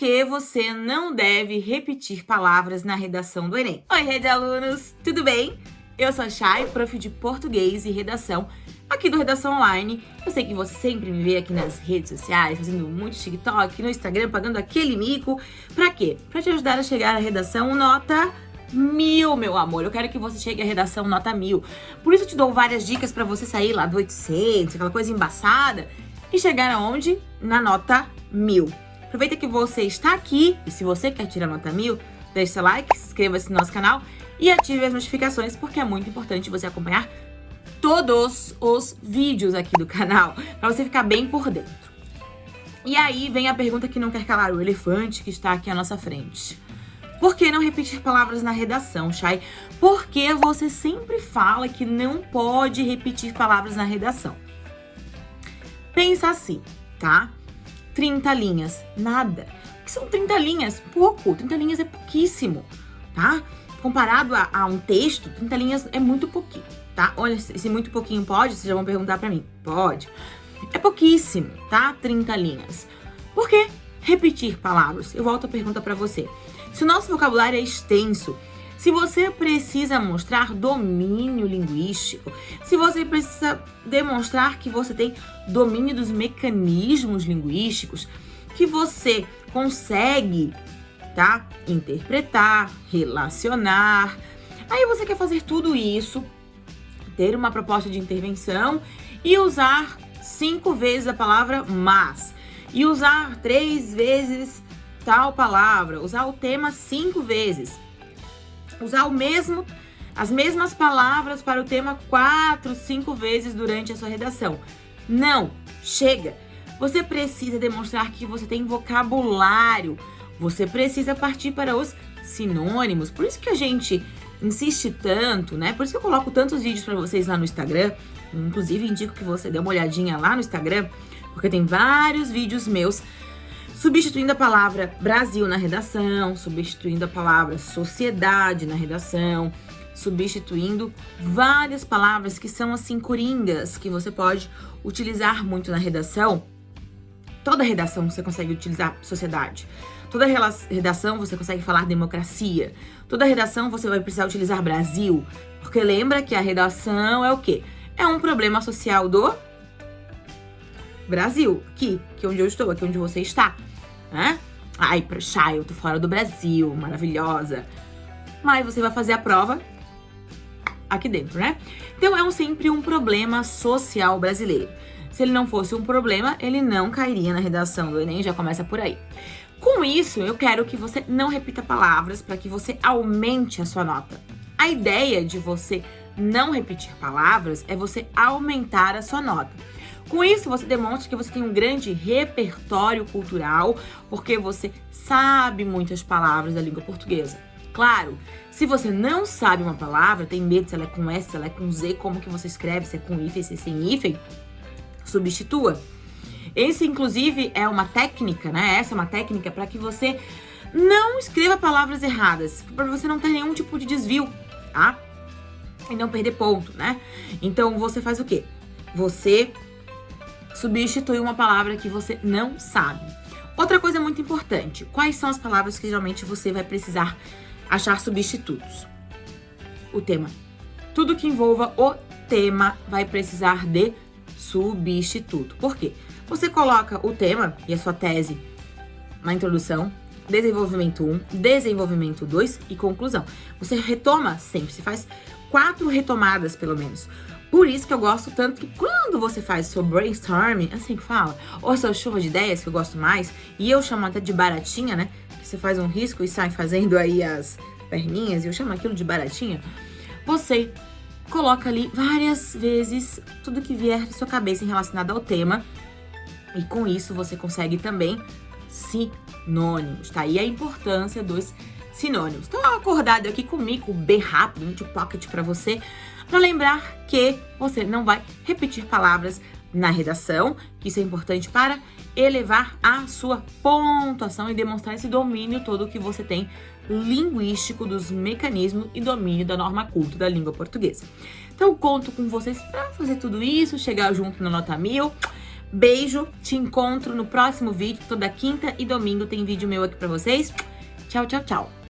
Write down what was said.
que você não deve repetir palavras na redação do Enem? Oi, rede alunos, tudo bem? Eu sou a Chay, prof de português e redação aqui do Redação Online. Eu sei que você sempre me vê aqui nas redes sociais, fazendo muito TikTok, no Instagram, pagando aquele mico. Pra quê? Pra te ajudar a chegar à redação nota mil, meu amor. Eu quero que você chegue à redação nota mil. Por isso eu te dou várias dicas pra você sair lá do 800, aquela coisa embaçada, e chegar aonde? Na nota mil. Aproveita que você está aqui e se você quer tirar nota mil, deixe seu like, inscreva-se no nosso canal e ative as notificações porque é muito importante você acompanhar todos os vídeos aqui do canal, para você ficar bem por dentro. E aí vem a pergunta que não quer calar, o elefante que está aqui à nossa frente. Por que não repetir palavras na redação, Chay? Porque você sempre fala que não pode repetir palavras na redação. Pensa assim, tá? 30 linhas. Nada. O que são 30 linhas? Pouco. 30 linhas é pouquíssimo, tá? Comparado a, a um texto, 30 linhas é muito pouquinho, tá? Olha, se muito pouquinho pode, vocês já vão perguntar pra mim. Pode. É pouquíssimo, tá? 30 linhas. Por que repetir palavras? Eu volto a pergunta pra você. Se o nosso vocabulário é extenso, se você precisa mostrar domínio linguístico, se você precisa demonstrar que você tem domínio dos mecanismos linguísticos, que você consegue, tá? Interpretar, relacionar. Aí você quer fazer tudo isso, ter uma proposta de intervenção e usar cinco vezes a palavra mas. E usar três vezes tal palavra, usar o tema cinco vezes usar o mesmo, as mesmas palavras para o tema quatro, cinco vezes durante a sua redação. Não, chega. Você precisa demonstrar que você tem vocabulário. Você precisa partir para os sinônimos. Por isso que a gente insiste tanto, né? Por isso que eu coloco tantos vídeos para vocês lá no Instagram. Inclusive, indico que você dê uma olhadinha lá no Instagram, porque tem vários vídeos meus substituindo a palavra Brasil na redação, substituindo a palavra sociedade na redação, substituindo várias palavras que são assim coringas, que você pode utilizar muito na redação. Toda redação você consegue utilizar sociedade. Toda redação você consegue falar democracia. Toda redação você vai precisar utilizar Brasil. Porque lembra que a redação é o quê? É um problema social do Brasil. Aqui, aqui onde eu estou, aqui onde você está né? Ai, Chai, eu tô fora do Brasil, maravilhosa. Mas você vai fazer a prova aqui dentro, né? Então é um, sempre um problema social brasileiro. Se ele não fosse um problema, ele não cairia na redação do Enem, já começa por aí. Com isso, eu quero que você não repita palavras para que você aumente a sua nota. A ideia de você não repetir palavras é você aumentar a sua nota. Com isso, você demonstra que você tem um grande repertório cultural, porque você sabe muitas palavras da língua portuguesa. Claro, se você não sabe uma palavra, tem medo se ela é com S, se ela é com Z, como que você escreve, se é com hífen, se é sem hífen, substitua. Esse, inclusive, é uma técnica, né? Essa é uma técnica para que você não escreva palavras erradas, para você não ter nenhum tipo de desvio, tá? E não perder ponto, né? Então, você faz o quê? Você substitui uma palavra que você não sabe. Outra coisa muito importante, quais são as palavras que geralmente você vai precisar achar substitutos? O tema. Tudo que envolva o tema vai precisar de substituto. Por quê? Você coloca o tema e a sua tese na introdução, desenvolvimento 1, desenvolvimento 2 e conclusão. Você retoma sempre, você faz quatro retomadas pelo menos. Por isso que eu gosto tanto que quando você faz seu brainstorming, assim que fala, ou sua chuva de ideias, que eu gosto mais, e eu chamo até de baratinha, né? Que você faz um risco e sai fazendo aí as perninhas, e eu chamo aquilo de baratinha. Você coloca ali várias vezes tudo que vier da sua cabeça em relacionado ao tema. E com isso você consegue também sinônimos, tá? E a importância dos sinônimos. Então, acordado aqui comigo, bem rápido, um pocket para você, para lembrar que você não vai repetir palavras na redação, que isso é importante para elevar a sua pontuação e demonstrar esse domínio todo que você tem linguístico dos mecanismos e domínio da norma culta da língua portuguesa. Então, conto com vocês para fazer tudo isso, chegar junto na nota mil. Beijo, te encontro no próximo vídeo. Toda quinta e domingo tem vídeo meu aqui pra vocês. Tchau, tchau, tchau.